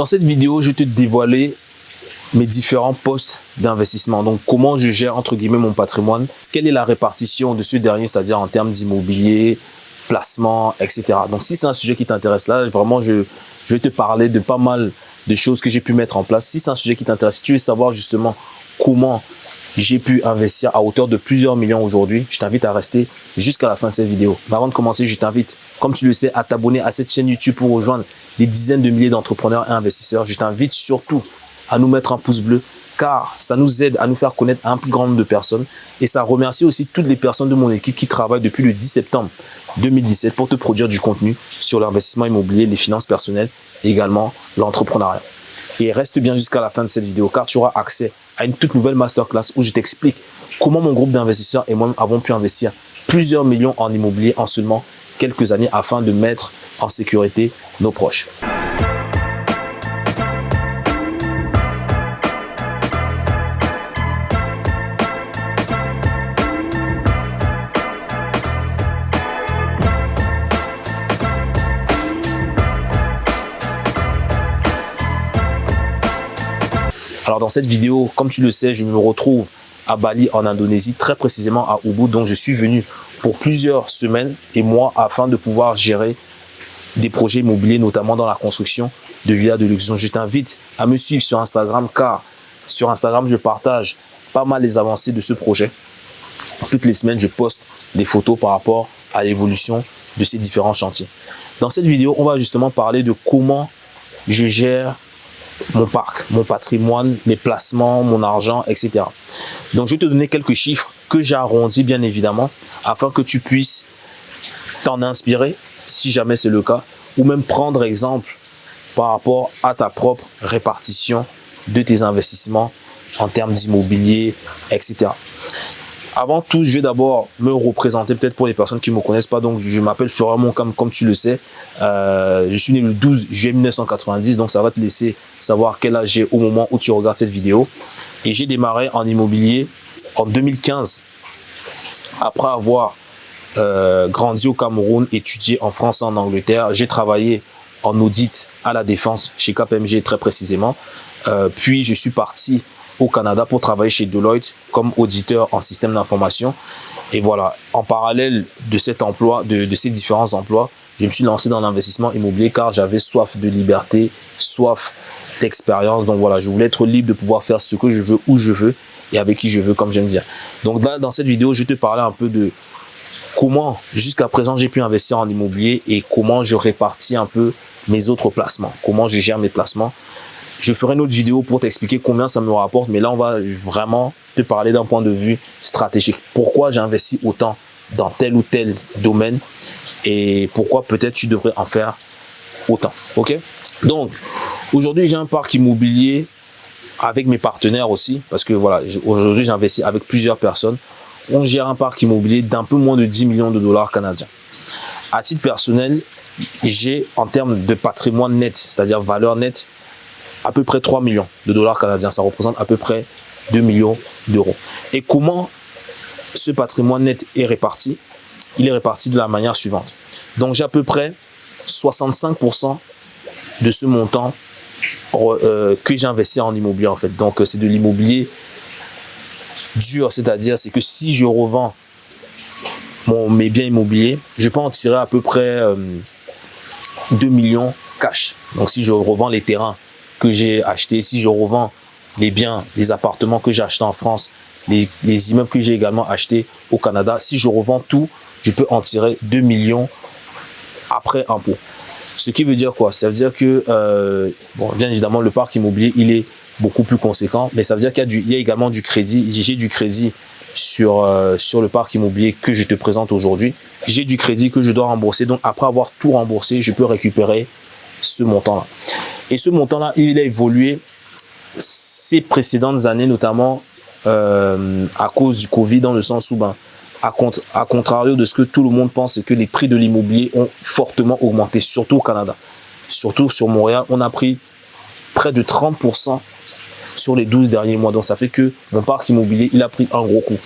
Dans cette vidéo, je vais te dévoiler mes différents postes d'investissement. Donc, comment je gère, entre guillemets, mon patrimoine, quelle est la répartition de ce dernier, c'est-à-dire en termes d'immobilier, placement, etc. Donc, si c'est un sujet qui t'intéresse là, vraiment, je, vais te parler de pas mal de choses que j'ai pu mettre en place. Si c'est un sujet qui t'intéresse, si tu veux savoir justement comment j'ai pu investir à hauteur de plusieurs millions aujourd'hui, je t'invite à rester jusqu'à la fin de cette vidéo. Mais avant de commencer, je t'invite, comme tu le sais, à t'abonner à cette chaîne YouTube pour rejoindre des dizaines de milliers d'entrepreneurs et investisseurs. Je t'invite surtout à nous mettre un pouce bleu car ça nous aide à nous faire connaître un plus grand nombre de personnes et ça remercie aussi toutes les personnes de mon équipe qui travaillent depuis le 10 septembre 2017 pour te produire du contenu sur l'investissement immobilier, les finances personnelles et également l'entrepreneuriat. Et reste bien jusqu'à la fin de cette vidéo car tu auras accès à une toute nouvelle masterclass où je t'explique comment mon groupe d'investisseurs et moi avons pu investir plusieurs millions en immobilier en seulement quelques années afin de mettre en sécurité nos proches. Alors dans cette vidéo, comme tu le sais, je me retrouve à Bali en Indonésie, très précisément à Ubud. Donc je suis venu pour plusieurs semaines et mois afin de pouvoir gérer des projets immobiliers, notamment dans la construction de villas de luxe. je t'invite à me suivre sur Instagram car sur Instagram, je partage pas mal les avancées de ce projet. Toutes les semaines, je poste des photos par rapport à l'évolution de ces différents chantiers. Dans cette vidéo, on va justement parler de comment je gère mon parc, mon patrimoine, mes placements, mon argent, etc. Donc, je vais te donner quelques chiffres que j'ai arrondis, bien évidemment, afin que tu puisses t'en inspirer, si jamais c'est le cas, ou même prendre exemple par rapport à ta propre répartition de tes investissements en termes d'immobilier, etc. Avant tout, je vais d'abord me représenter peut-être pour les personnes qui ne me connaissent pas. Donc, je m'appelle Florent comme, comme tu le sais. Euh, je suis né le 12 juillet 1990, donc ça va te laisser savoir quel âge j'ai au moment où tu regardes cette vidéo. Et j'ai démarré en immobilier en 2015, après avoir euh, grandi au Cameroun, étudié en France en Angleterre. J'ai travaillé en audit à la défense chez KPMG très précisément. Euh, puis, je suis parti au Canada pour travailler chez Deloitte comme auditeur en système d'information. Et voilà, en parallèle de cet emploi, de ces différents emplois, je me suis lancé dans l'investissement immobilier car j'avais soif de liberté, soif d'expérience. Donc voilà, je voulais être libre de pouvoir faire ce que je veux, où je veux et avec qui je veux, comme j'aime dire. Donc dans cette vidéo, je te parler un peu de comment jusqu'à présent j'ai pu investir en immobilier et comment je répartis un peu mes autres placements, comment je gère mes placements. Je ferai une autre vidéo pour t'expliquer combien ça me rapporte, mais là, on va vraiment te parler d'un point de vue stratégique. Pourquoi j'investis autant dans tel ou tel domaine et pourquoi peut-être tu devrais en faire autant. Ok? Donc, aujourd'hui, j'ai un parc immobilier avec mes partenaires aussi, parce que voilà, aujourd'hui, j'investis avec plusieurs personnes. On gère un parc immobilier d'un peu moins de 10 millions de dollars canadiens. À titre personnel, j'ai en termes de patrimoine net, c'est-à-dire valeur nette, à peu près 3 millions de dollars canadiens. Ça représente à peu près 2 millions d'euros. Et comment ce patrimoine net est réparti? Il est réparti de la manière suivante. Donc, j'ai à peu près 65% de ce montant que j'ai investi en immobilier en fait. Donc, c'est de l'immobilier dur, c'est-à-dire c'est que si je revends mes biens immobiliers, je peux en tirer à peu près 2 euh, millions cash. Donc, si je revends les terrains que j'ai acheté, si je revends les biens, les appartements que j'ai achetés en France, les, immeubles que j'ai également achetés au Canada, si je revends tout, je peux en tirer 2 millions après impôt. Ce qui veut dire quoi? Ça veut dire que, euh, bon, bien évidemment, le parc immobilier, il est beaucoup plus conséquent, mais ça veut dire qu'il y, a également du crédit. J'ai du crédit sur, euh, sur le parc immobilier que je te présente aujourd'hui. J'ai du crédit que je dois rembourser. Donc, après avoir tout remboursé, je peux récupérer ce montant-là. Et ce montant-là, il a évolué ces précédentes années, notamment euh, à cause du Covid, dans le sens où, ben, à, à, contrario de ce que tout le monde pense, c'est que les prix de l'immobilier ont fortement augmenté, surtout au Canada. Surtout sur Montréal, on a pris près de 30% sur les 12 derniers mois. Donc, ça fait que mon parc immobilier, il a pris un gros coup.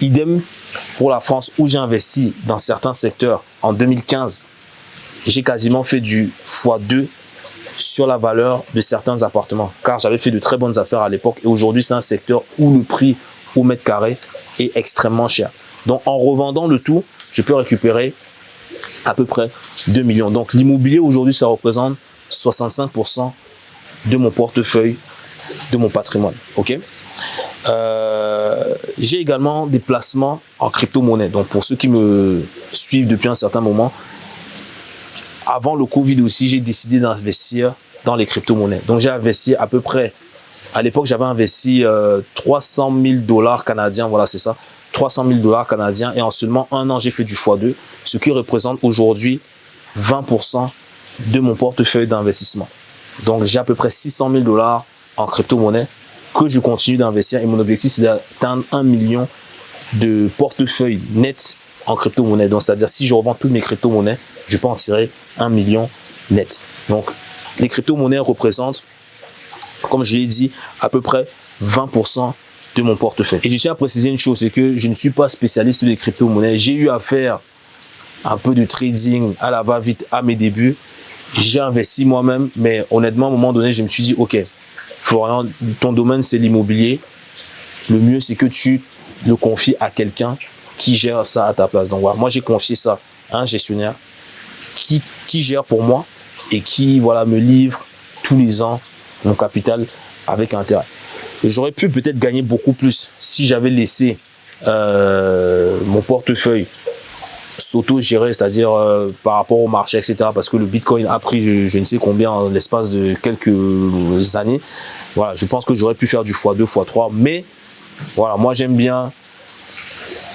Idem pour la France, où j'ai investi dans certains secteurs en 2015. J'ai quasiment fait du x2 sur la valeur de certains appartements, car j'avais fait de très bonnes affaires à l'époque et aujourd'hui, c'est un secteur où le prix au mètre carré est extrêmement cher. Donc, en revendant le tout, je peux récupérer à peu près 2 millions. Donc, l'immobilier aujourd'hui, ça représente 65% de mon portefeuille, de mon patrimoine. Ok? Euh, J'ai également des placements en crypto-monnaie. Donc, pour ceux qui me suivent depuis un certain moment, avant le Covid aussi, j'ai décidé d'investir dans les crypto-monnaies. Donc, j'ai investi à peu près, à l'époque, j'avais investi 300 000 dollars canadiens, voilà, c'est ça, 300 000 dollars canadiens. Et en seulement un an, j'ai fait du x2, ce qui représente aujourd'hui 20% de mon portefeuille d'investissement. Donc, j'ai à peu près 600 000 dollars en crypto-monnaie que je continue d'investir. Et mon objectif, c'est d'atteindre un million de portefeuilles net en crypto-monnaie. Donc, c'est-à-dire, si je revends toutes mes crypto-monnaies, je peux en tirer un million net. Donc, les crypto-monnaies représentent, comme je l'ai dit, à peu près 20% de mon portefeuille. Et je tiens à préciser une chose, c'est que je ne suis pas spécialiste des crypto-monnaies. J'ai eu à faire un peu de trading à la va-vite à mes débuts. J'ai investi moi-même, mais honnêtement, à un moment donné, je me suis dit, OK, Florian, ton domaine, c'est l'immobilier. Le mieux, c'est que tu le confies à quelqu'un qui gère ça à ta place. Donc voilà, moi, j'ai confié ça à un gestionnaire qui, qui gère pour moi et qui voilà me livre tous les ans mon capital avec intérêt. J'aurais pu peut-être gagner beaucoup plus si j'avais laissé euh, mon portefeuille s'auto-gérer, c'est-à-dire euh, par rapport au marché, etc. Parce que le Bitcoin a pris je, ne sais combien en l'espace de quelques années. Voilà, je pense que j'aurais pu faire du x2, x3, mais voilà, moi j'aime bien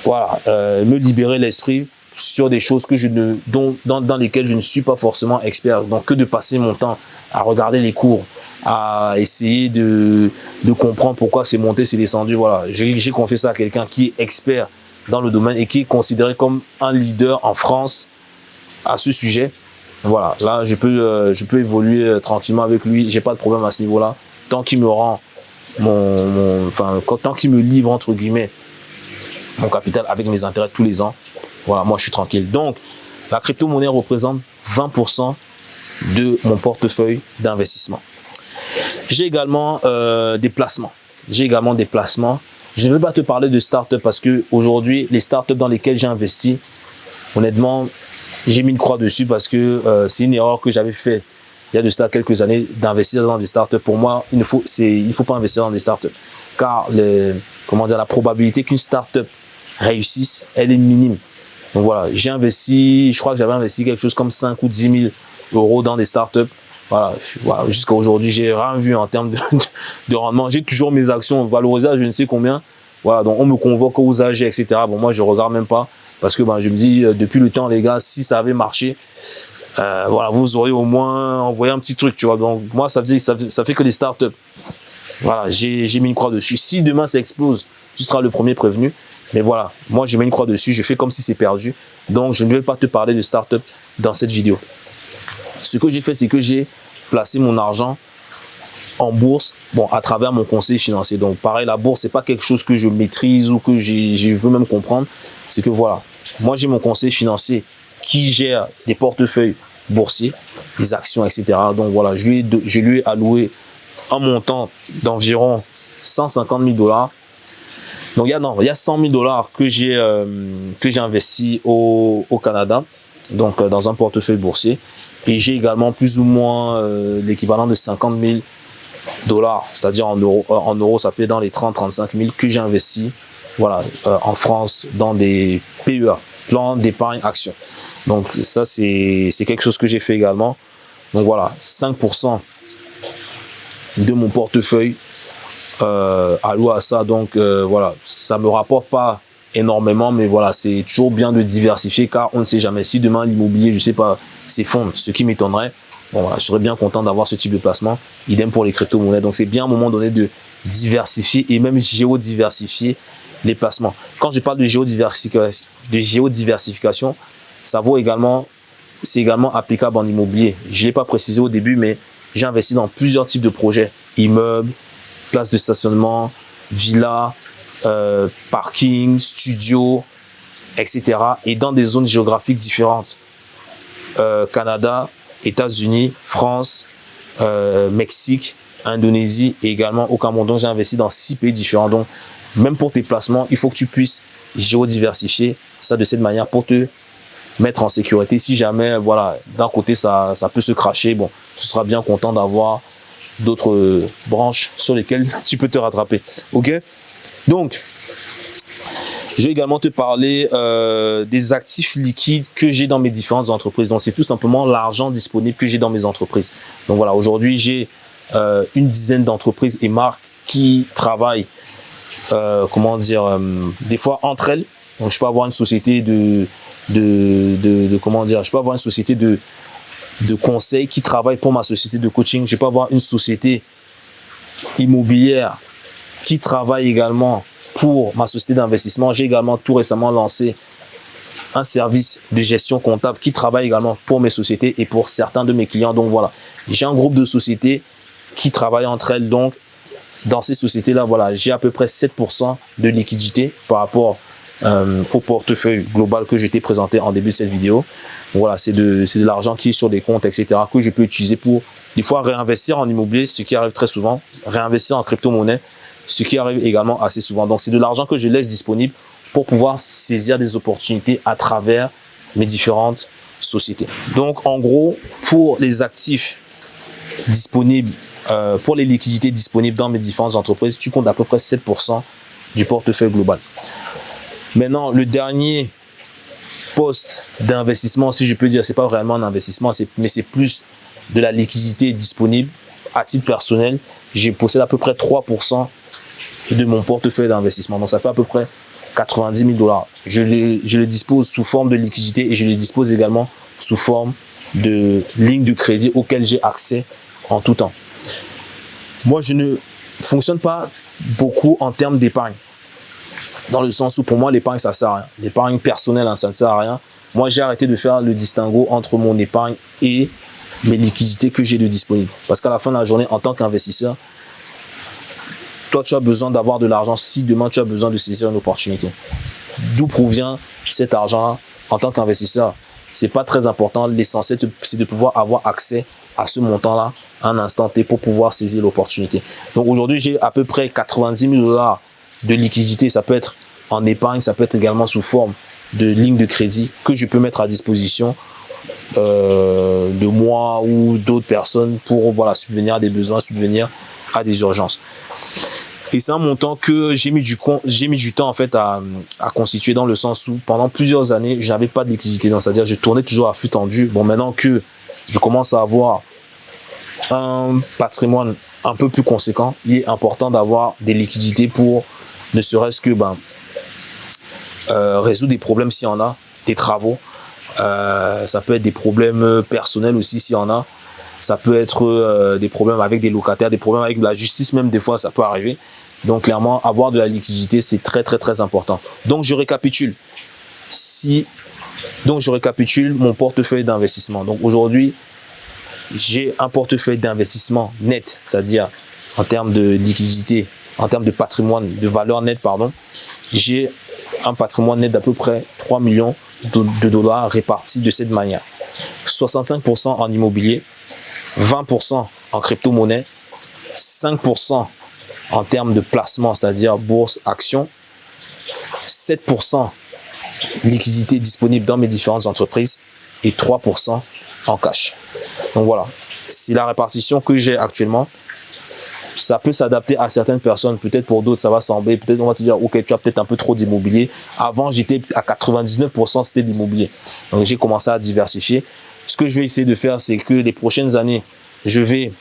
voilà, euh, me libérer l'esprit sur des choses que je ne, dont, dans, dans lesquelles je ne suis pas forcément expert. Donc que de passer mon temps à regarder les cours, à essayer de, comprendre pourquoi c'est monté, c'est descendu. Voilà, j'ai confié ça à quelqu'un qui est expert dans le domaine et qui est considéré comme un leader en France à ce sujet. Voilà, là, je peux, euh, je peux évoluer euh, tranquillement avec lui. J'ai pas de problème à ce niveau-là. Tant qu'il me rend mon, enfin, tant qu'il me livre, entre guillemets, mon capital avec mes intérêts tous les ans, voilà, moi, je suis tranquille. Donc, la crypto-monnaie représente 20% de mon portefeuille d'investissement. J'ai également euh, des placements. J'ai également des placements je ne veux pas te parler de start-up parce que aujourd'hui, les start-up dans lesquelles j'ai investi, honnêtement, j'ai mis une croix dessus parce que euh, c'est une erreur que j'avais faite il y a de cela quelques années d'investir dans des startups. Pour moi, il ne faut, faut pas investir dans des startups car les, comment dire, la probabilité qu'une startup réussisse, elle est minime. Donc voilà, j'ai investi, je crois que j'avais investi quelque chose comme 5 ou 10 000 euros dans des startups. Voilà, jusqu'à aujourd'hui, j'ai rien vu en termes de, rendement. J'ai toujours mes actions valorisées à je ne sais combien. Voilà, donc on me convoque aux AG, etc. Bon, moi, je regarde même pas parce que ben, je me dis, euh, depuis le temps, les gars, si ça avait marché, euh, voilà, vous auriez au moins envoyé un petit truc, tu vois. Donc, moi, ça, ça, fait que des startups. Voilà, j'ai mis une croix dessus. Si demain ça explose, tu seras le premier prévenu. Mais voilà, moi, j'ai mis une croix dessus. Je fais comme si c'est perdu. Donc, je ne vais pas te parler de startup dans cette vidéo. Ce que j'ai fait, c'est que j'ai placé mon argent en bourse, bon, à travers mon conseil financier. Donc, pareil, la bourse, c'est pas quelque chose que je maîtrise ou que je veux même comprendre. C'est que voilà, moi, j'ai mon conseil financier qui gère des portefeuilles boursiers, des actions, etc. Donc, voilà, je lui ai, alloué un montant d'environ 150 000 dollars. Donc, il y a, non, il y a 100 000 dollars que j'ai euh, que j'ai investi au Canada, donc euh, dans un portefeuille boursier. Et j'ai également plus ou moins euh, l'équivalent de 50 000 dollars, c'est-à-dire en euros, euh, en euros, ça fait dans les 30-35 000 que j'ai investi voilà, en France dans des PEA, plan d'épargne action. Donc ça, c'est quelque chose que j'ai fait également. Donc voilà, 5% de mon portefeuille euh, alloué à ça. Donc voilà, ça me rapporte pas énormément, mais voilà, c'est toujours bien de diversifier car on ne sait jamais. Si demain l'immobilier, je sais pas, s'effondre, ce qui m'étonnerait, voilà, je serais bien content d'avoir ce type de placement. Idem pour les crypto-monnaies. Donc c'est bien à un moment donné de diversifier et même géodiversifier les placements. Quand je parle de géodiversification, de géodiversification ça vaut également, c'est également applicable en immobilier. Je ne l'ai pas précisé au début, mais j'ai investi dans plusieurs types de projets. Immeubles, places de stationnement, villas, euh, parking, studio, etc. Et dans des zones géographiques différentes. Euh, Canada, États-Unis, France, euh, Mexique, Indonésie et également au Cameroun. Donc, j'ai investi dans six pays différents. Donc, même pour tes placements, il faut que tu puisses géodiversifier ça de cette manière pour te mettre en sécurité. Si jamais, voilà, d'un côté, ça, ça peut se cracher, bon, tu seras bien content d'avoir d'autres branches sur lesquelles tu peux te rattraper. OK? Donc, je vais également te parler euh, des actifs liquides que j'ai dans mes différentes entreprises. Donc, c'est tout simplement l'argent disponible que j'ai dans mes entreprises. Donc, voilà, aujourd'hui, j'ai euh, une dizaine d'entreprises et marques qui travaillent, euh, comment dire, des fois entre elles. Donc, je peux avoir une société de, de, comment dire, je peux avoir une société de, de conseil qui travaille pour ma société de coaching. Je peux avoir une société immobilière qui travaille également pour ma société d'investissement. J'ai également tout récemment lancé un service de gestion comptable qui travaille également pour mes sociétés et pour certains de mes clients. Donc voilà, j'ai un groupe de sociétés qui travaillent entre elles. Donc dans ces sociétés-là, voilà, j'ai à peu près 7% de liquidité par rapport euh, au portefeuille global que je t'ai présenté en début de cette vidéo. Voilà, c'est de, de l'argent qui est sur des comptes, etc., que je peux utiliser pour des fois réinvestir en immobilier, ce qui arrive très souvent, réinvestir en crypto-monnaie, ce qui arrive également assez souvent. Donc, c'est de l'argent que je laisse disponible pour pouvoir saisir des opportunités à travers mes différentes sociétés. Donc, en gros, pour les actifs disponibles, euh, pour les liquidités disponibles dans mes différentes entreprises, tu comptes à peu près 7% du portefeuille global. Maintenant, le dernier poste d'investissement, si je peux dire, c'est pas vraiment un investissement, mais c'est plus de la liquidité disponible à titre personnel. J'ai possède à peu près 3% de mon portefeuille d'investissement. Donc, ça fait à peu près 90 000 dollars. Je le, je dispose sous forme de liquidité et je le dispose également sous forme de ligne de crédit auquel j'ai accès en tout temps. Moi, je ne fonctionne pas beaucoup en termes d'épargne. Dans le sens où pour moi, l'épargne, ça sert à rien. L'épargne personnelle, hein, ça ne sert à rien. Moi, j'ai arrêté de faire le distinguo entre mon épargne et mes liquidités que j'ai de disponibles. Parce qu'à la fin de la journée, en tant qu'investisseur, toi, tu as besoin d'avoir de l'argent si demain tu as besoin de saisir une opportunité. D'où provient cet argent en tant qu'investisseur? C'est pas très important. L'essentiel, c'est de pouvoir avoir accès à ce montant-là un instant T pour pouvoir saisir l'opportunité. Donc aujourd'hui, j'ai à peu près 90 000 dollars de liquidité. Ça peut être en épargne, ça peut être également sous forme de ligne de crédit que je peux mettre à disposition euh, de moi ou d'autres personnes pour voilà, subvenir à des besoins, subvenir à des urgences. Et c'est un montant que j'ai mis du j'ai mis du temps en fait à, constituer dans le sens où pendant plusieurs années, je n'avais pas de liquidité. C'est-à-dire je tournais toujours à flux tendu. Bon, maintenant que je commence à avoir un patrimoine un peu plus conséquent, il est important d'avoir des liquidités pour ne serait-ce que ben, euh, résoudre des problèmes s'il y en a, des travaux. Euh, ça peut être des problèmes personnels aussi s'il y en a. Ça peut être euh, des problèmes avec des locataires, des problèmes avec la justice même des fois, ça peut arriver. Donc clairement, avoir de la liquidité, c'est très très très important. Donc je récapitule. Si donc je récapitule mon portefeuille d'investissement. Donc aujourd'hui, j'ai un portefeuille d'investissement net, c'est-à-dire en termes de liquidité, en termes de patrimoine, de valeur nette, pardon. J'ai un patrimoine net d'à peu près 3 millions de dollars répartis de cette manière. 65% en immobilier, 20% en crypto-monnaie, 5% en termes de placement, c'est-à-dire bourse, action, 7% liquidité disponible dans mes différentes entreprises et 3% en cash. Donc voilà, c'est la répartition que j'ai actuellement. Ça peut s'adapter à certaines personnes, peut-être pour d'autres ça va sembler, peut-être on va te dire ok tu as peut-être un peu trop d'immobilier. Avant j'étais à 99% c'était l'immobilier. Donc j'ai commencé à diversifier. Ce que je vais essayer de faire c'est que les prochaines années je vais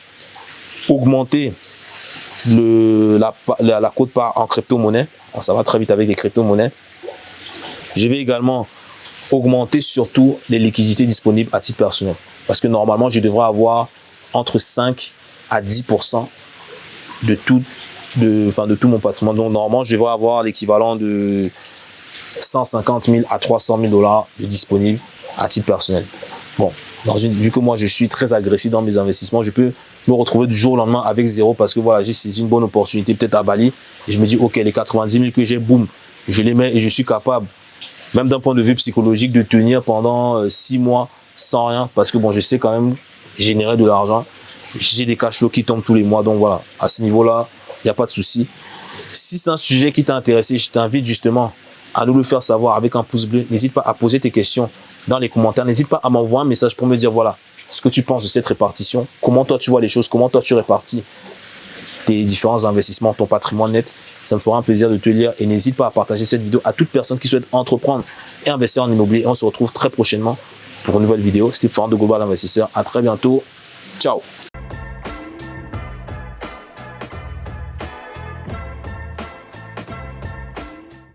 augmenter la, la cote part en crypto-monnaie. Ça va très vite avec les crypto-monnaies. Je vais également augmenter surtout les liquidités disponibles à titre personnel. Parce que normalement, je devrais avoir entre 5 à 10% de tout, de, de tout mon patrimoine. Donc normalement, je devrais avoir l'équivalent de 150 000 à 300 000 dollars de disponibles à titre personnel. Bon, dans une, vu que moi je suis très agressif dans mes investissements, je peux me retrouver du jour au lendemain avec zéro parce que voilà, j'ai saisi une bonne opportunité peut-être à Bali et je me dis ok les 90 000 que j'ai, boum, je les mets et je suis capable, même d'un point de vue psychologique, de tenir pendant euh, six mois sans rien parce que bon, je sais quand même générer de l'argent j'ai des cash flows qui tombent tous les mois. Donc voilà, à ce niveau-là, il n'y a pas de souci. Si c'est un sujet qui t'a intéressé, je t'invite justement à nous le faire savoir avec un pouce bleu. N'hésite pas à poser tes questions dans les commentaires. N'hésite pas à m'envoyer un message pour me dire, voilà, ce que tu penses de cette répartition, comment toi tu vois les choses, comment toi tu répartis tes différents investissements, ton patrimoine net? Ça me fera un plaisir de te lire et n'hésite pas à partager cette vidéo à toute personne qui souhaite entreprendre et investir en immobilier. On se retrouve très prochainement pour une nouvelle vidéo. C'était Florent de Global Investisseur. À très bientôt. Ciao